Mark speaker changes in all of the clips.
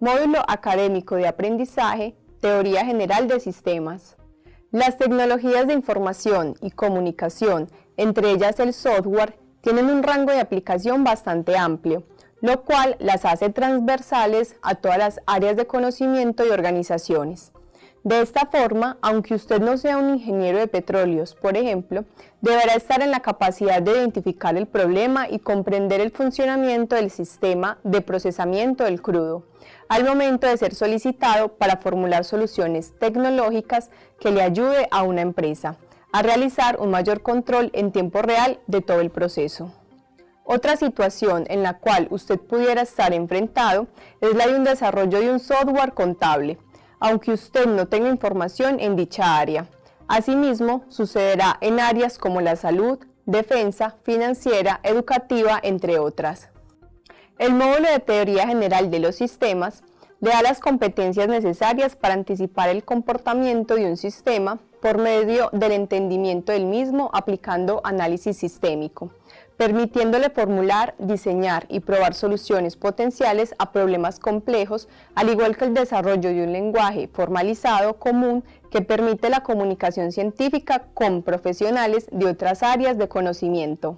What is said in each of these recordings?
Speaker 1: Módulo Académico de Aprendizaje, Teoría General de Sistemas. Las tecnologías de información y comunicación, entre ellas el software, tienen un rango de aplicación bastante amplio, lo cual las hace transversales a todas las áreas de conocimiento y organizaciones. De esta forma, aunque usted no sea un ingeniero de petróleos, por ejemplo, deberá estar en la capacidad de identificar el problema y comprender el funcionamiento del sistema de procesamiento del crudo, al momento de ser solicitado para formular soluciones tecnológicas que le ayude a una empresa a realizar un mayor control en tiempo real de todo el proceso. Otra situación en la cual usted pudiera estar enfrentado es la de un desarrollo de un software contable, aunque usted no tenga información en dicha área. Asimismo, sucederá en áreas como la salud, defensa, financiera, educativa, entre otras. El módulo de teoría general de los sistemas le da las competencias necesarias para anticipar el comportamiento de un sistema por medio del entendimiento del mismo aplicando análisis sistémico, permitiéndole formular, diseñar y probar soluciones potenciales a problemas complejos, al igual que el desarrollo de un lenguaje formalizado común que permite la comunicación científica con profesionales de otras áreas de conocimiento.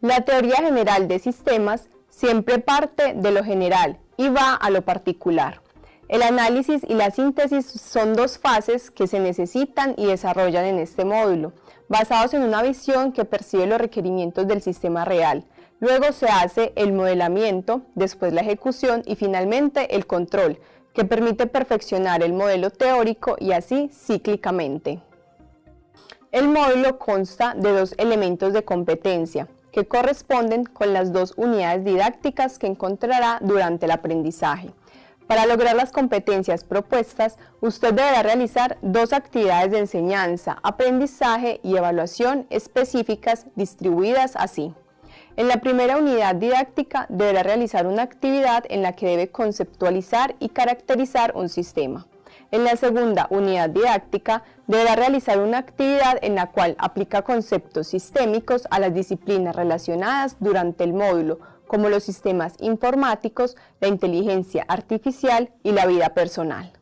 Speaker 1: La teoría general de sistemas siempre parte de lo general y va a lo particular. El análisis y la síntesis son dos fases que se necesitan y desarrollan en este módulo, basados en una visión que percibe los requerimientos del sistema real. Luego se hace el modelamiento, después la ejecución y finalmente el control, que permite perfeccionar el modelo teórico y así cíclicamente. El módulo consta de dos elementos de competencia, que corresponden con las dos unidades didácticas que encontrará durante el aprendizaje. Para lograr las competencias propuestas, usted deberá realizar dos actividades de enseñanza, aprendizaje y evaluación específicas distribuidas así. En la primera unidad didáctica deberá realizar una actividad en la que debe conceptualizar y caracterizar un sistema. En la segunda unidad didáctica deberá realizar una actividad en la cual aplica conceptos sistémicos a las disciplinas relacionadas durante el módulo, como los sistemas informáticos, la inteligencia artificial y la vida personal.